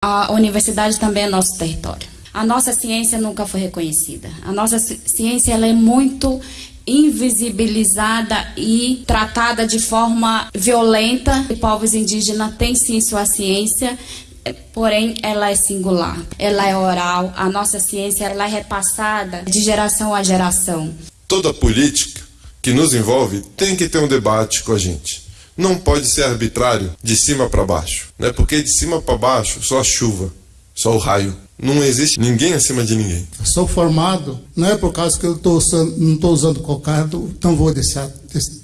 A universidade também é nosso território. A nossa ciência nunca foi reconhecida. A nossa ciência ela é muito invisibilizada e tratada de forma violenta. E povos indígenas têm sim sua ciência, porém ela é singular, ela é oral. A nossa ciência ela é repassada de geração a geração. Toda política que nos envolve tem que ter um debate com a gente. Não pode ser arbitrário de cima para baixo, né? Porque de cima para baixo só a chuva, só o raio. Não existe ninguém acima de ninguém. Sou formado, não é por causa que eu tô usando, não estou usando cocado, então vou deixar,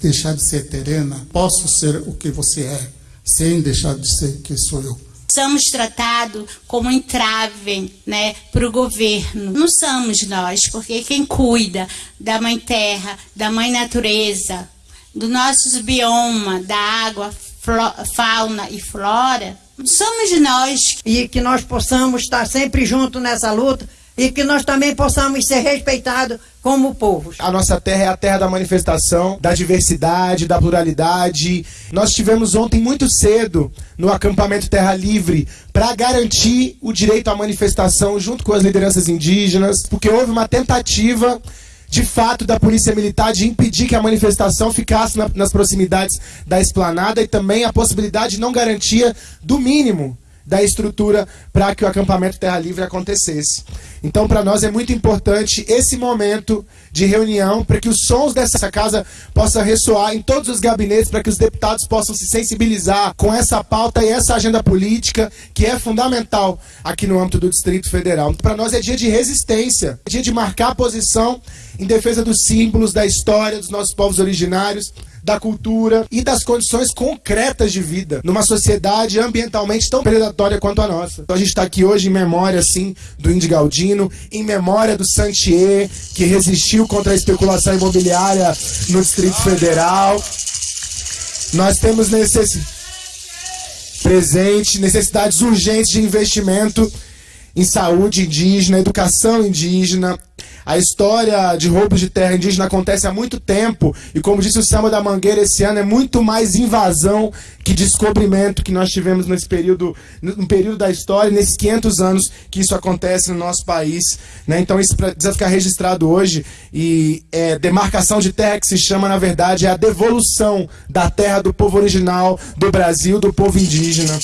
deixar de ser terena. Posso ser o que você é, sem deixar de ser quem sou eu somos tratados como entrave né, para o governo. Não somos nós, porque quem cuida da mãe terra, da mãe natureza, dos nossos biomas, da água, fauna e flora, somos nós. E que nós possamos estar sempre juntos nessa luta e que nós também possamos ser respeitados como povo. A nossa terra é a terra da manifestação, da diversidade, da pluralidade. Nós tivemos ontem muito cedo no acampamento Terra Livre para garantir o direito à manifestação junto com as lideranças indígenas, porque houve uma tentativa de fato da polícia militar de impedir que a manifestação ficasse na, nas proximidades da esplanada e também a possibilidade de não garantia do mínimo da estrutura para que o acampamento Terra Livre acontecesse. Então, para nós é muito importante esse momento de reunião para que os sons dessa casa possam ressoar em todos os gabinetes, para que os deputados possam se sensibilizar com essa pauta e essa agenda política que é fundamental aqui no âmbito do Distrito Federal. Para nós é dia de resistência, é dia de marcar posição em defesa dos símbolos, da história dos nossos povos originários, da cultura e das condições concretas de vida numa sociedade ambientalmente tão predatória quanto a nossa. Então a gente está aqui hoje em memória, assim, do Indy Galdino, em memória do Santier, que resistiu contra a especulação imobiliária no Distrito Federal. Nós temos necessidade presente, necessidades urgentes de investimento em saúde indígena, educação indígena, a história de roubos de terra indígena acontece há muito tempo e, como disse o Samba da Mangueira esse ano, é muito mais invasão que descobrimento que nós tivemos nesse período, no período da história, nesses 500 anos que isso acontece no nosso país. Né? Então isso precisa ficar registrado hoje e é, demarcação de terra que se chama, na verdade, é a devolução da terra do povo original do Brasil, do povo indígena.